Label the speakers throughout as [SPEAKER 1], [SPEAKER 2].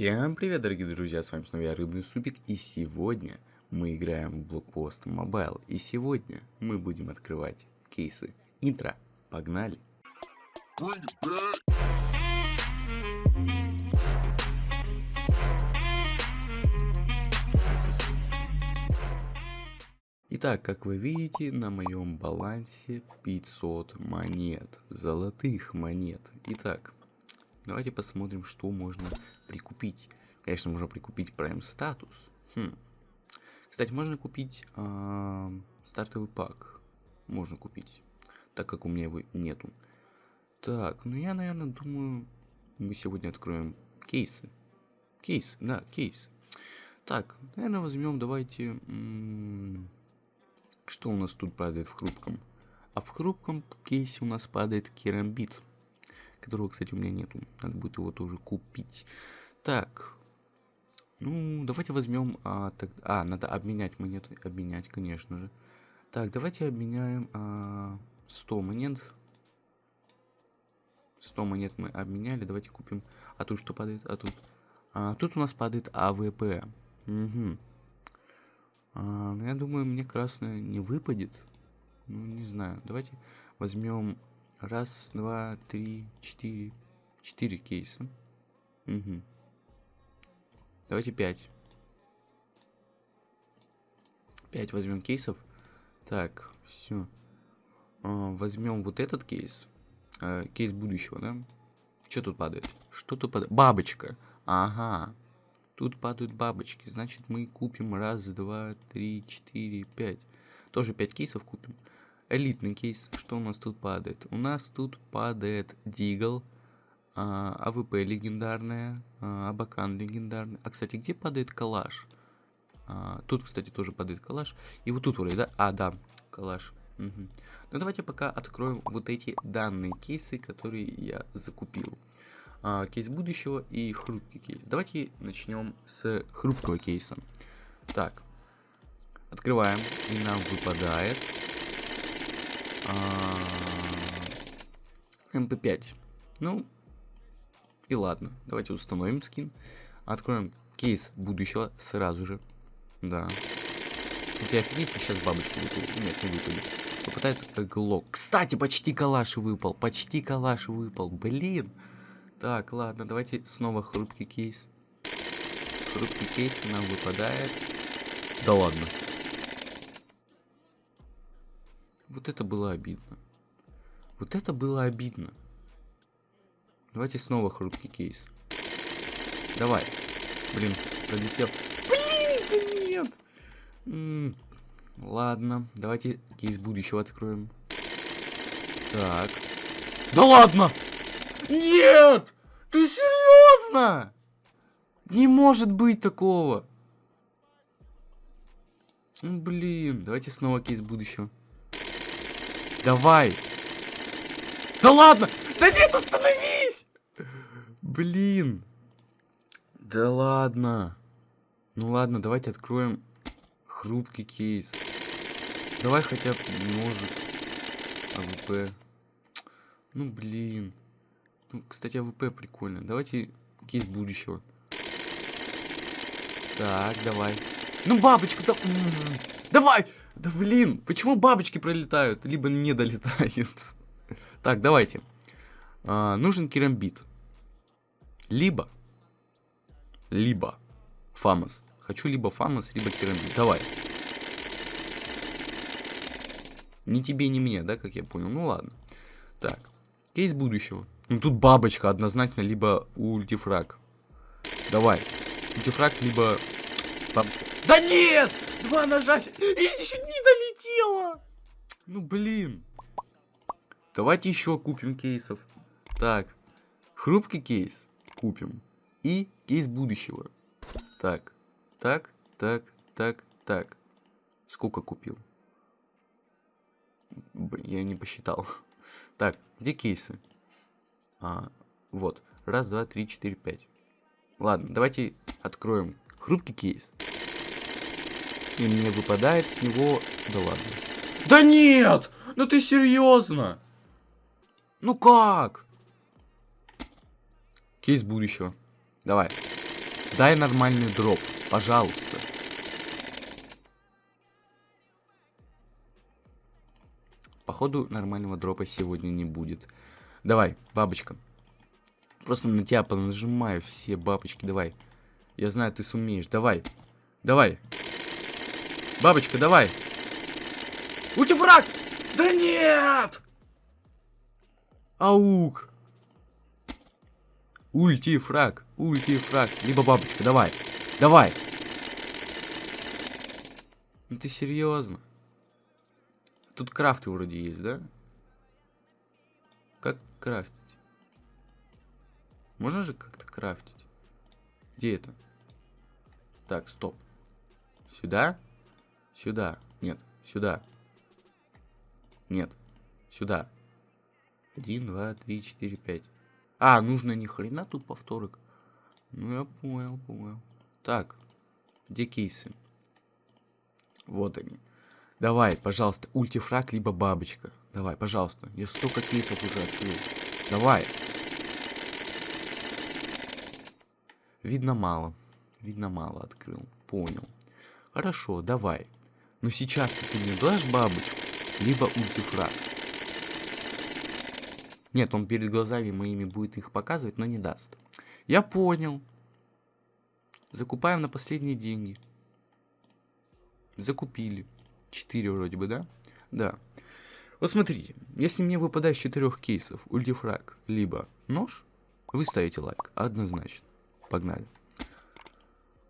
[SPEAKER 1] Всем привет, дорогие друзья, с вами снова я, Рыбный Супик, и сегодня мы играем в Blockpost Mobile, и сегодня мы будем открывать кейсы. Интро, погнали! Итак, как вы видите, на моем балансе 500 монет, золотых монет. Итак, давайте посмотрим, что можно прикупить. Конечно, можно прикупить Prime статус. Хм. Кстати, можно купить э, стартовый пак. Можно купить, так как у меня его нету. Так, ну я, наверное, думаю, мы сегодня откроем кейсы. Кейс, да, кейс. Так, наверное, возьмем, давайте... что у нас тут падает в хрупком? А в хрупком кейсе у нас падает керамбит. Которого, кстати, у меня нету. Надо будет его тоже купить. Так. Ну, давайте возьмем... А, так, а, надо обменять монеты. Обменять, конечно же. Так, давайте обменяем а, 100 монет. 100 монет мы обменяли. Давайте купим... А тут что падает? А тут... А, тут у нас падает АВП. Угу. А, ну, я думаю, мне красная не выпадет. Ну, не знаю. Давайте возьмем раз, два, три, четыре. Четыре кейса. Угу. Давайте 5. 5 возьмем кейсов. Так, все. А, возьмем вот этот кейс. А, кейс будущего, да? Что тут падает? Что тут падает? Бабочка. Ага. Тут падают бабочки. Значит, мы купим раз, два, три, четыре, пять. Тоже 5 кейсов купим. Элитный кейс. Что у нас тут падает? У нас тут падает Deagle. А, АВП легендарная, а, Абакан легендарный. А, кстати, где падает калаш? А, тут, кстати, тоже падает калаш. И вот тут вроде, да? А, да, калаш. Угу. Ну, давайте пока откроем вот эти данные кейсы, которые я закупил. А, кейс будущего и хрупкий кейс. Давайте начнем с хрупкого кейса. Так, открываем, и нам выпадает а, МП5. Ну, и ладно, давайте установим скин. Откроем кейс будущего сразу же. Да. У тебя офигеть, сейчас бабочка выпадет. Нет, не выпадет. Выпадает глок. Кстати, почти калаш выпал. Почти калаш выпал. Блин. Так, ладно, давайте снова хрупкий кейс. Хрупкий кейс нам выпадает. Да ладно. Вот это было обидно. Вот это было обидно. Давайте снова хрупкий кейс. Давай. Блин, пролетел. Блин, нет. М -м ладно, давайте кейс будущего откроем. Так. Да ладно! Нет! Ты серьезно? Не может быть такого. Блин, давайте снова кейс будущего. Давай. Да ладно! Да нет, остановись! Блин. Да ладно. Ну ладно, давайте откроем хрупкий кейс. Давай хотя бы может АВП. Ну блин. Ну, кстати, АВП прикольно. Давайте кейс будущего. Так, давай. Ну, бабочка, да... Давай! Да блин, почему бабочки пролетают, либо не долетают? Так, давайте. А, нужен керамбит. Либо, либо FAMAS. Хочу либо FAMAS, либо керамбит. Давай. Ни тебе, ни мне, да, как я понял? Ну ладно. Так, кейс будущего. Ну тут бабочка однозначно, либо ультифраг. Давай. Ультифраг, либо бабочка. Да нет! Два ножа! И еще не долетела! Ну блин. Давайте еще купим кейсов. Так, хрупкий кейс купим. И кейс будущего. Так, так, так, так, так. Сколько купил? Я не посчитал. Так, где кейсы? А, вот. Раз, два, три, четыре, пять. Ладно, давайте откроем хрупкий кейс. И мне выпадает с него... Да ладно. Да нет! Ну ты серьезно? Ну как? Кейс будущего. Давай. Дай нормальный дроп, пожалуйста. Походу, нормального дропа сегодня не будет. Давай, бабочка. Просто на тебя понажимаю все бабочки, давай. Я знаю, ты сумеешь. Давай. Давай. Бабочка, давай. Ультифраг! Да нет! Аук. Ультифраг, ультифраг. Либо бабочка, давай. Давай. Ну ты серьезно? Тут крафты вроде есть, да? Как крафтить? Можно же как-то крафтить? Где это? Так, стоп. Сюда? Сюда. Нет, сюда. Нет, сюда. Один, два, три, четыре, пять. А, нужно ни хрена тут повторок. Ну, я понял, понял. Так, где кейсы? Вот они. Давай, пожалуйста, ультифраг, либо бабочка. Давай, пожалуйста. Я столько кейсов уже открыл. Давай. Видно мало. Видно мало открыл. Понял. Хорошо, давай. Но сейчас ты мне дашь бабочку, либо ультифраг. Нет, он перед глазами моими будет их показывать, но не даст. Я понял. Закупаем на последние деньги. Закупили. 4 вроде бы, да? Да. Вот смотрите, если мне выпадает из четырех кейсов ультифраг, либо нож, вы ставите лайк, однозначно. Погнали.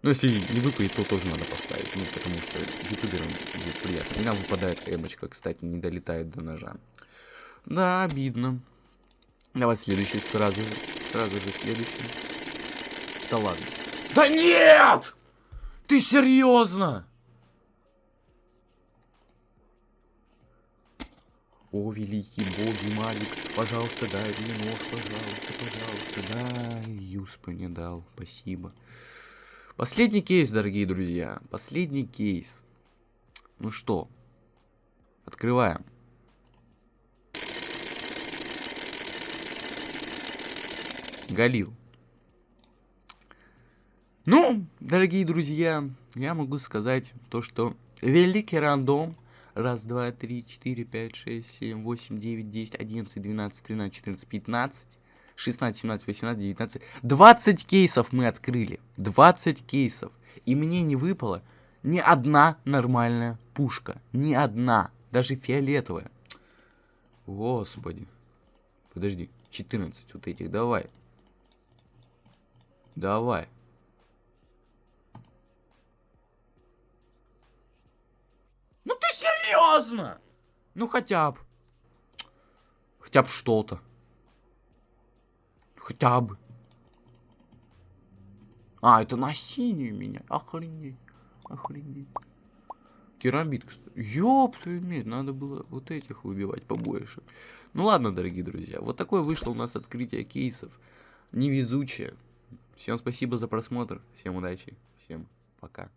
[SPEAKER 1] Ну, если не выпадет, то тоже надо поставить, ну, потому что ютуберам будет приятно. И нам выпадает эмочка, кстати, не долетает до ножа. Да, обидно. Давай следующий сразу же, сразу же следующий. Да ладно. Да нет! Ты серьезно? О, великий боги, Малик, пожалуйста, дай мне нож, пожалуйста, пожалуйста. Да, Юспа не дал, спасибо. Последний кейс, дорогие друзья, последний кейс. Ну что, открываем. Галил. Ну, дорогие друзья, я могу сказать то, что великий рандом Раз, два, три, четыре, пять, шесть, семь, восемь, девять, десять, одиннадцать, двенадцать, тринадцать, четырнадцать, пятнадцать, шестнадцать, семнадцать, восемнадцать, девятнадцать. Двадцать кейсов мы открыли. Двадцать кейсов. И мне не выпало ни одна нормальная пушка. Ни одна. Даже фиолетовая. Господи. Подожди. 14 вот этих. Давай. Давай. серьезно? Ну хотя бы. Хотя бы что-то. Хотя бы. А, это на синюю меня. Охренеть. Охренеть. Керамид, кстати. Ёб твою медь, надо было вот этих выбивать побольше. Ну ладно, дорогие друзья, вот такое вышло у нас открытие кейсов. Невезучее. Всем спасибо за просмотр, всем удачи, всем пока.